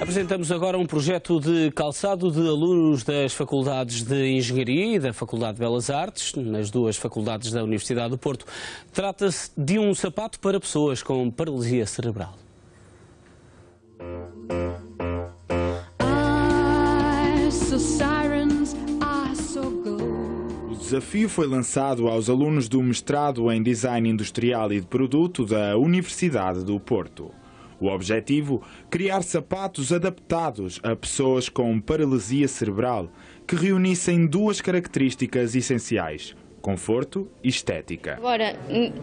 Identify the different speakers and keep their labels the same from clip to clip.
Speaker 1: Apresentamos agora um projeto de calçado de alunos das Faculdades de Engenharia e da Faculdade de Belas Artes, nas duas faculdades da Universidade do Porto. Trata-se de um sapato para pessoas com paralisia cerebral.
Speaker 2: O desafio foi lançado aos alunos do mestrado em Design Industrial e de Produto da Universidade do Porto. O objetivo? Criar sapatos adaptados a pessoas com paralisia cerebral, que reunissem duas características essenciais: conforto e estética.
Speaker 3: Agora,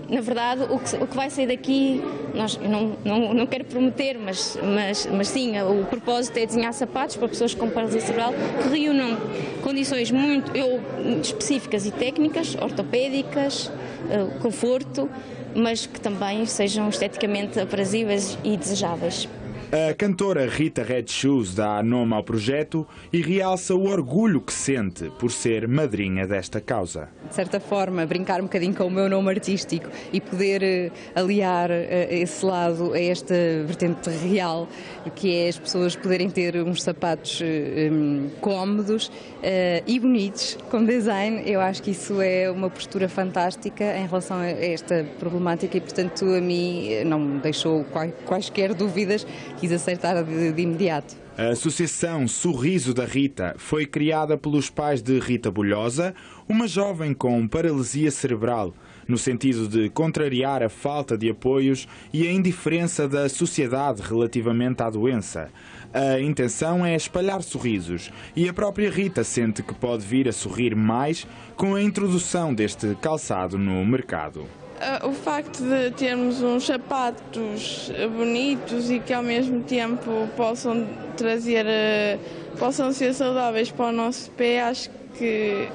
Speaker 3: na verdade, o que, o que vai sair daqui, nós, não, não, não quero prometer, mas, mas, mas sim, o propósito é desenhar sapatos para pessoas com paralisia cerebral que reúnam condições muito eu, específicas e técnicas, ortopédicas, eh, conforto, mas que também sejam esteticamente aprazíveis e desejáveis.
Speaker 2: A cantora Rita Red Shoes dá nome ao projeto e realça o orgulho que sente por ser madrinha desta causa.
Speaker 4: De certa forma, brincar um bocadinho com o meu nome artístico e poder eh, aliar eh, esse lado a esta vertente real, que é as pessoas poderem ter uns sapatos eh, um, cómodos uh, e bonitos, com design, eu acho que isso é uma postura fantástica em relação a esta problemática e, portanto, a mim não me deixou quaisquer dúvidas quis acertar de, de imediato.
Speaker 2: A Associação Sorriso da Rita foi criada pelos pais de Rita Bulhosa, uma jovem com paralisia cerebral, no sentido de contrariar a falta de apoios e a indiferença da sociedade relativamente à doença. A intenção é espalhar sorrisos e a própria Rita sente que pode vir a sorrir mais com a introdução deste calçado no mercado.
Speaker 5: Uh, o facto de termos uns sapatos bonitos e que ao mesmo tempo possam trazer, uh, possam ser saudáveis para o nosso pé, acho que,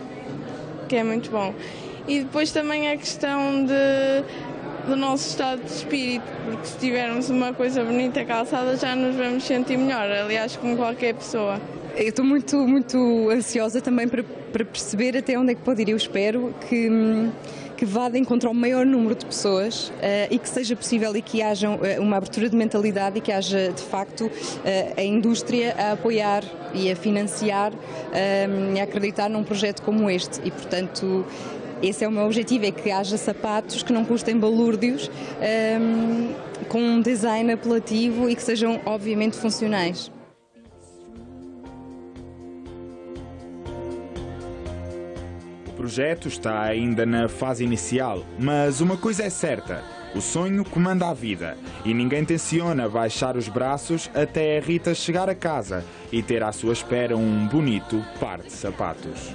Speaker 5: que é muito bom. E depois também a questão de, do nosso estado de espírito, porque se tivermos uma coisa bonita calçada já nos vamos sentir melhor, aliás, como qualquer pessoa.
Speaker 4: Eu estou muito, muito ansiosa também para, para perceber até onde é que pode ir. Eu espero que que vá de encontro ao maior número de pessoas uh, e que seja possível e que haja uh, uma abertura de mentalidade e que haja, de facto, uh, a indústria a apoiar e a financiar e a acreditar num projeto como este. E, portanto, esse é o meu objetivo, é que haja sapatos que não custem balúrdios, com um design apelativo e que sejam, obviamente, funcionais.
Speaker 2: Projeto está ainda na fase inicial, mas uma coisa é certa: o sonho comanda a vida e ninguém tenciona baixar os braços até a Rita chegar a casa e ter à sua espera um bonito par de sapatos.